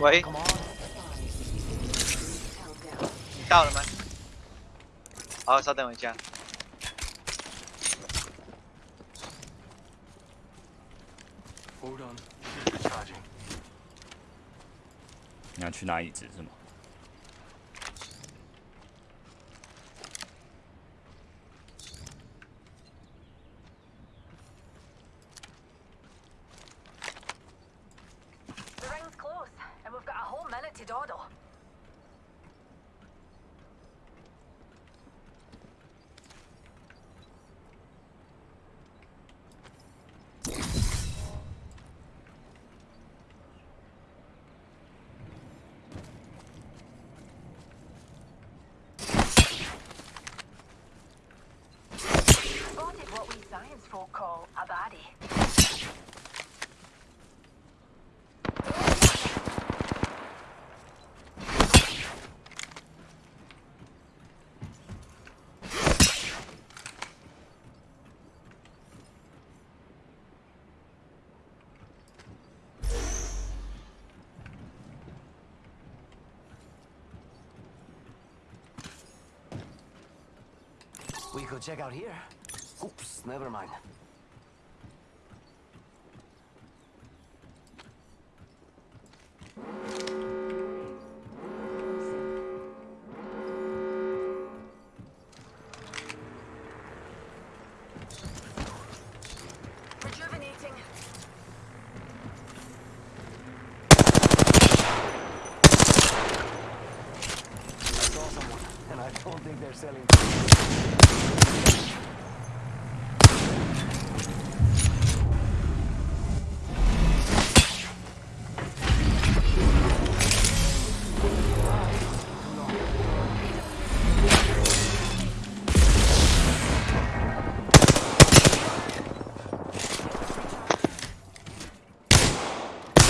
喂，到了吗？好，稍等我一下。你要去拿椅子是吗 neglected order. What we science folk call a body? Could check out here. Oops, never mind.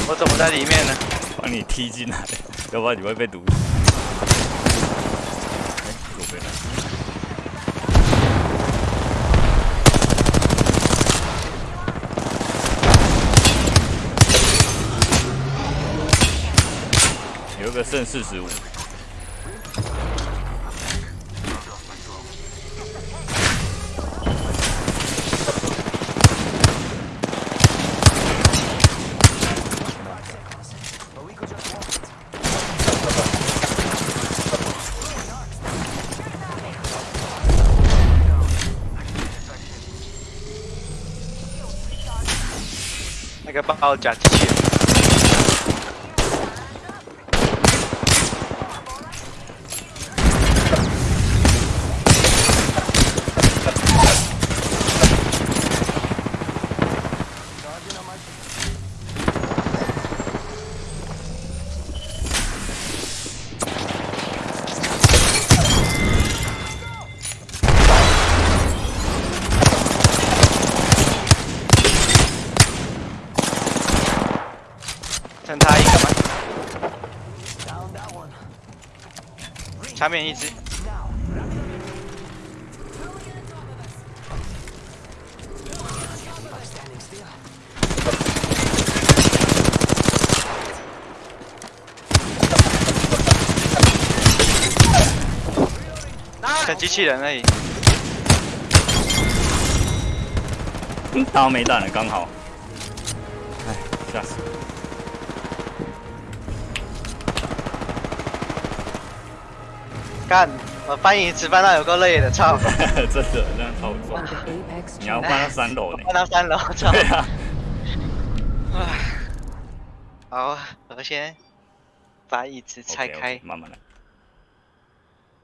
我怎么在里面呢？把你踢进来要不然你会被毒死。哎，左边来。有个剩四十五个爆炸机器人。剩他一个吗？场面一只。像机器人而已。刀没弹了，刚好。哎，吓死！干，我翻椅子搬到有够累的，操！真的，这样超重。你要搬到三楼呢？翻到三楼，操！对啊，好，我先把椅子拆开。慢慢来。